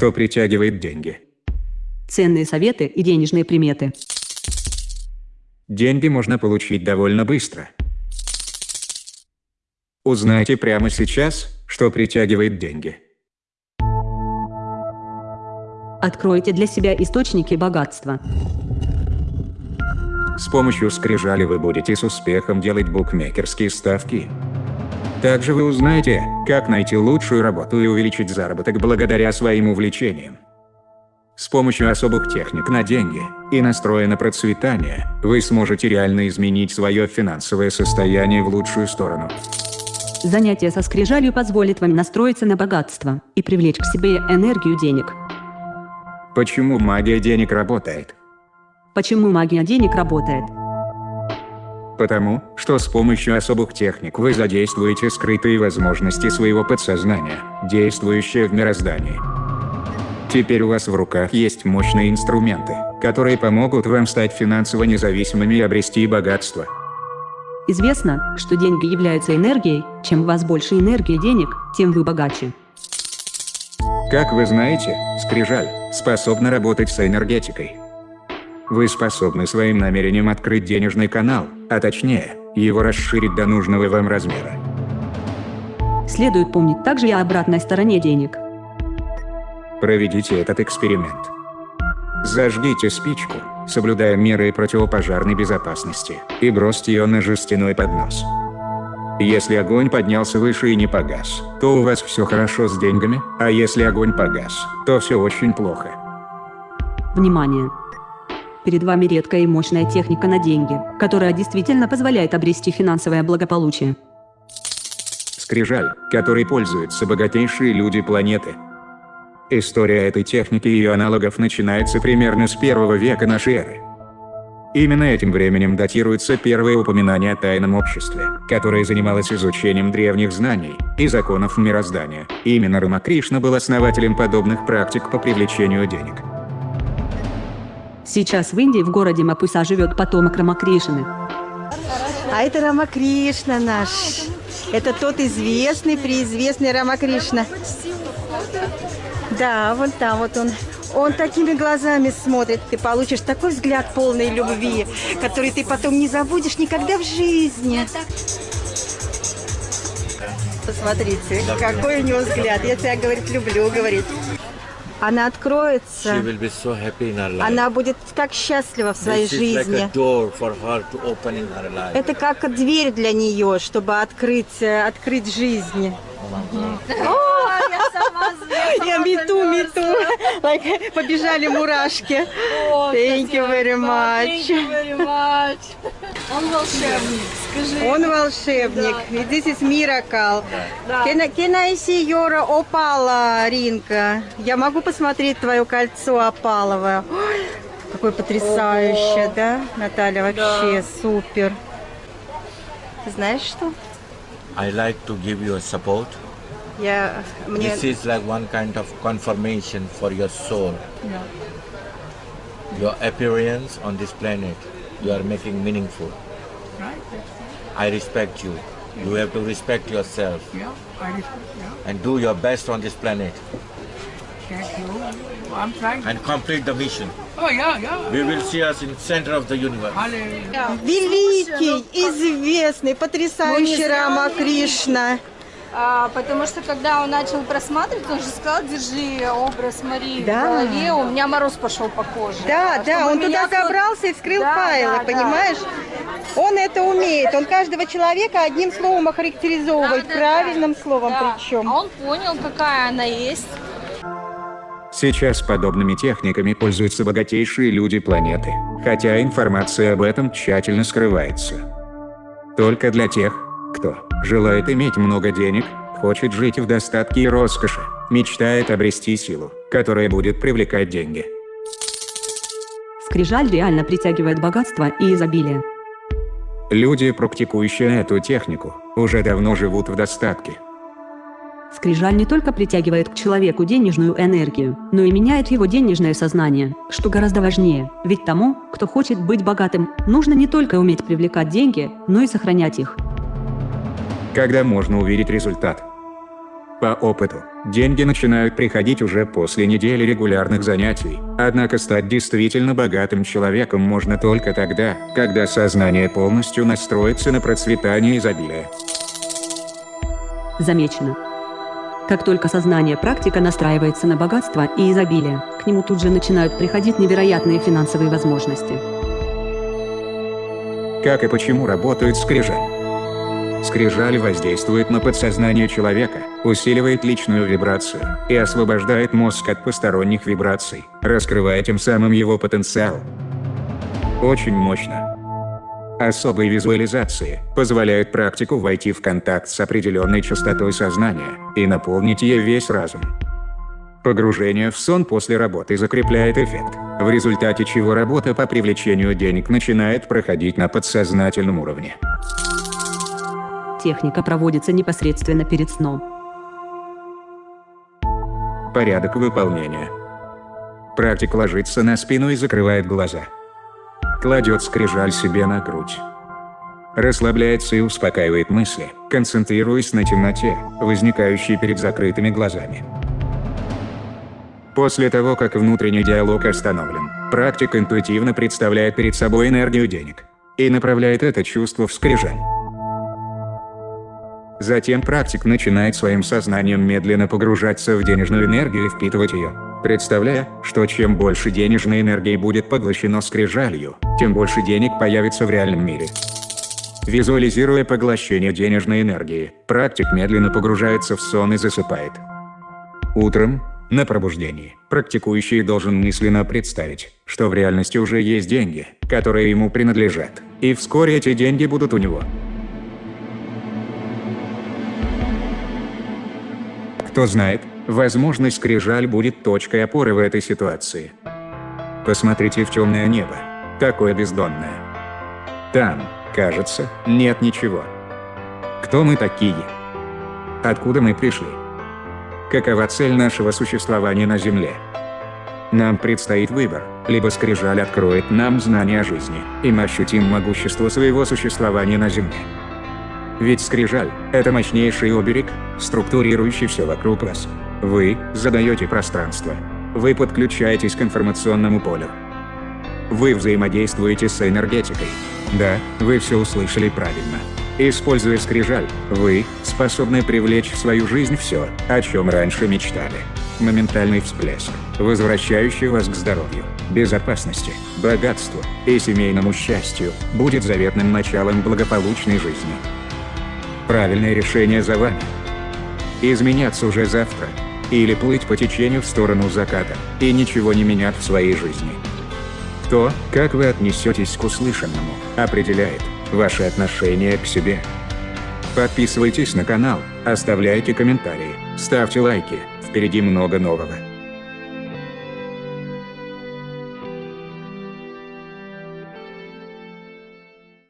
что притягивает деньги. Ценные советы и денежные приметы. Деньги можно получить довольно быстро. Узнайте прямо сейчас, что притягивает деньги. Откройте для себя источники богатства. С помощью скрижали вы будете с успехом делать букмекерские ставки. Также вы узнаете, как найти лучшую работу и увеличить заработок благодаря своим увлечениям. С помощью особых техник на деньги и настроя на процветание, вы сможете реально изменить свое финансовое состояние в лучшую сторону. Занятие со скрижалью позволит вам настроиться на богатство и привлечь к себе энергию денег. Почему магия денег работает? Почему магия денег работает? Потому, что с помощью особых техник вы задействуете скрытые возможности своего подсознания, действующие в мироздании. Теперь у вас в руках есть мощные инструменты, которые помогут вам стать финансово независимыми и обрести богатство. Известно, что деньги являются энергией, чем у вас больше энергии денег, тем вы богаче. Как вы знаете, скрижаль способна работать с энергетикой. Вы способны своим намерением открыть денежный канал, а точнее, его расширить до нужного вам размера. Следует помнить также и о обратной стороне денег – Проведите этот эксперимент. Зажгите спичку, соблюдая меры противопожарной безопасности, и бросьте ее на жестяной поднос. Если огонь поднялся выше и не погас, то у вас все хорошо с деньгами, а если огонь погас, то все очень плохо. Внимание! Перед вами редкая и мощная техника на деньги, которая действительно позволяет обрести финансовое благополучие. Скрижаль, которой пользуются богатейшие люди планеты – История этой техники и ее аналогов начинается примерно с первого века нашей эры. Именно этим временем датируется первое упоминание о тайном обществе, которое занималось изучением древних знаний и законов мироздания. Именно Рамакришна был основателем подобных практик по привлечению денег. Сейчас в Индии в городе Мапуса живет потомок Рамакришны. А это Рамакришна наш. Это тот известный, преизвестный Рамакришна. Да, вот там вот он. Он такими глазами смотрит. Ты получишь такой взгляд полной любви, который ты потом не забудешь никогда в жизни. Посмотрите, какой у него взгляд. Я тебя, говорит, люблю, говорит. Она откроется. So Она будет так счастлива в своей This жизни. Like Это как дверь для нее, чтобы открыть, э, открыть жизнь. Я мету, мету. Like, побежали мурашки. Thank you very much. Он волшебник, скажи. Он волшебник. И This is miracle. Can, I- can I see your опала, Ринка? Я могу посмотреть твое кольцо опаловое? Ой, какое потрясающее, да, Наталья? Вообще супер. Знаешь что? I like to give you a support. Я, мне, This is like one kind of confirmation for your soul. Your appearance on this planet, you are making meaningful. I respect you. You have to respect yourself Yeah, I respect, yeah. and do your best on this planet Thank you. I'm trying. and complete the mission. Oh, yeah, yeah. We will see us in center of the universe. Hallelujah. великий, известный, потрясающий Мы не зря Рама увидели. Кришна. А, потому что когда он начал просматривать, он же сказал, держи образ Марии Да. в голове, у меня мороз пошел по коже. Да, да, Чтобы он меня туда сот- забрался и вскрыл Да, файлы, да, да. понимаешь? Он это умеет, он каждого человека одним словом охарактеризовывает, Да, да, правильным да. словом Да. причем. А он понял, какая она есть. Сейчас подобными техниками пользуются богатейшие люди планеты, хотя информация об этом тщательно скрывается. Только для тех, кто желает иметь много денег, хочет жить в достатке и роскоши, мечтает обрести силу, которая будет привлекать деньги. Скрижаль реально притягивает богатство и изобилие. Люди, практикующие эту технику, уже давно живут в достатке. Скрижаль не только притягивает к человеку денежную энергию, но и меняет его денежное сознание, что гораздо важнее, ведь тому, кто хочет быть богатым, нужно не только уметь привлекать деньги, но и сохранять их. Когда можно увидеть результат? По опыту, деньги начинают приходить уже после недели регулярных занятий, однако стать действительно богатым человеком можно только тогда, когда сознание полностью настроится на процветание изобилия. Замечено. Как только сознание практика настраивается на богатство и изобилие, к нему тут же начинают приходить невероятные финансовые возможности. Как и почему работают скрижали? Скрижаль воздействует на подсознание человека, усиливает личную вибрацию и освобождает мозг от посторонних вибраций, раскрывая тем самым его потенциал. Очень мощно. Особые визуализации позволяют практику войти в контакт с определенной частотой сознания и наполнить ей весь разум. Погружение в сон после работы закрепляет эффект, в результате чего работа по привлечению денег начинает проходить на подсознательном уровне. Техника проводится непосредственно перед сном. Порядок выполнения. Практик ложится на спину и закрывает глаза. Кладет скрижаль себе на грудь. Расслабляется и успокаивает мысли, концентрируясь на темноте, возникающей перед закрытыми глазами. После того, как внутренний диалог остановлен, практик интуитивно представляет перед собой энергию денег и направляет это чувство в скрижаль. Затем практик начинает своим сознанием медленно погружаться в денежную энергию и впитывать ее, представляя, что чем больше денежной энергии будет поглощено скрижалью, тем больше денег появится в реальном мире. Визуализируя поглощение денежной энергии, практик медленно погружается в сон и засыпает. Утром, на пробуждении, практикующий должен мысленно представить, что в реальности уже есть деньги, которые ему принадлежат, и вскоре эти деньги будут у него. Кто знает, возможно скрижаль будет точкой опоры в этой ситуации. Посмотрите в темное небо, такое бездонное. Там, кажется, нет ничего. Кто мы такие? Откуда мы пришли? Какова цель нашего существования на Земле? Нам предстоит выбор, либо скрижаль откроет нам знания о жизни, и мы ощутим могущество своего существования на Земле. Ведь скрижаль – это мощнейший оберег, структурирующий все вокруг вас. Вы задаете пространство. Вы подключаетесь к информационному полю. Вы взаимодействуете с энергетикой. Да, вы все услышали правильно. Используя скрижаль, вы способны привлечь в свою жизнь все, о чем раньше мечтали. Моментальный всплеск, возвращающий вас к здоровью, безопасности, богатству и семейному счастью, будет заветным началом благополучной жизни. Правильное решение за вами. Изменяться уже завтра. Или плыть по течению в сторону заката и ничего не менять в своей жизни. То, как вы отнесетесь к услышанному, определяет ваше отношение к себе. Подписывайтесь на канал, оставляйте комментарии, ставьте лайки, впереди много нового.